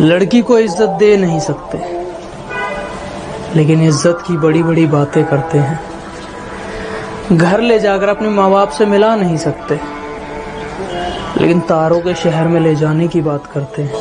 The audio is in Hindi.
लड़की को इज़्ज़त दे नहीं सकते। लेकिन इज़्ज़त की बड़ी बड़ी बातें करते हैं। घर ले जाकर अपने माँ बाप से मिला नहीं सकते। लेकिन तारों के शहर में ले जाने की बात करते हैं।